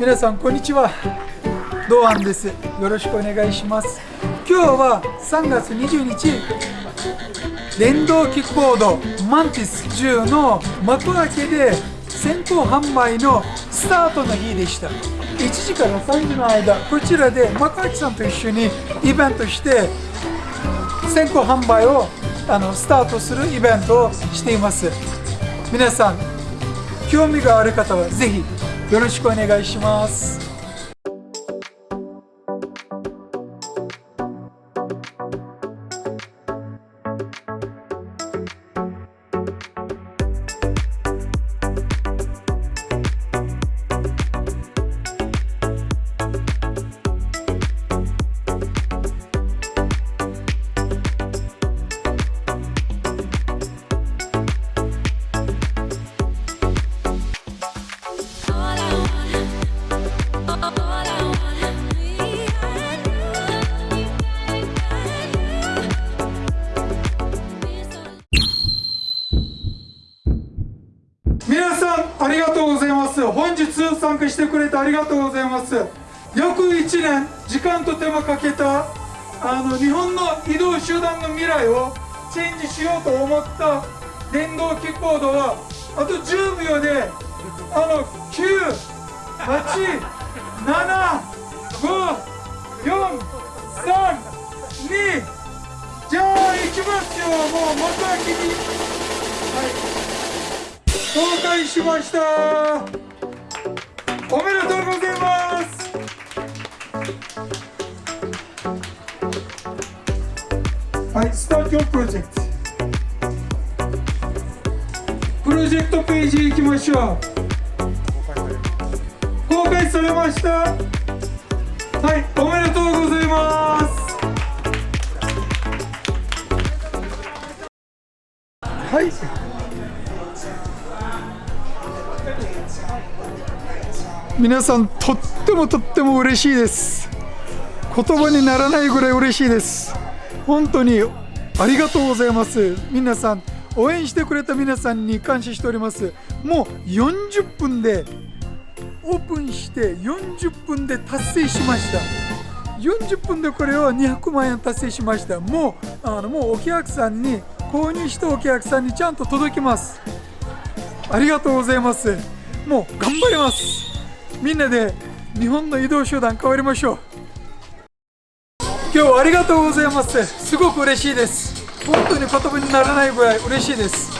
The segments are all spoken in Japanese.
皆さんこんにちは。堂安です。よろしくお願いします。今日は3月20日電動キックボードマンティス10の幕開けで先行販売のスタートの日でした。1時から3時の間こちらで幕開さんと一緒にイベントして先行販売をあのスタートするイベントをしています。皆さん興味がある方はぜひよろしくお願いします。ありがとうございます。本日参加してくれてありがとうございます。約1年時間と手間かけたあの日本の移動手段の未来をチェンジしようと思った電動キックボードはあと10秒であの9 8 7 5 4 3 2じゃあ行きますよ。もう幕開きに。はい。公開しました。おめでとうございます。はいスタートプロジェクト。プロジェクトページ行きましょう。公開されました。はいおめでとうございます。はい。皆さんとってもとっても嬉しいです。言葉にならないぐらい嬉しいです。本当にありがとうございます。皆さん応援してくれた皆さんに感謝しております。もう40分でオープンして40分で達成しました。40分でこれを200万円達成しました。もうあのもうお客さんに購入したお客さんにちゃんと届きます。ありがとうございます。もう頑張ります。みんなで日本の移動手段変わりましょう。今日はありがとうございます。すごく嬉しいです。本当に言葉にならないぐらい嬉しいです。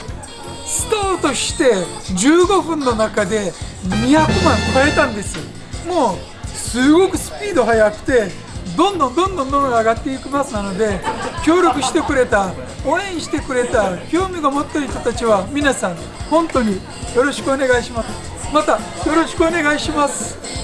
スタートして15分の中で200万超えたんです。もうすごくスピード速くてどんどんどんどんどんどん上がっていきますなので協力してくれた応援してくれた興味が持っている人たちは皆さん本当によろしくお願いします。またよろしくお願いします。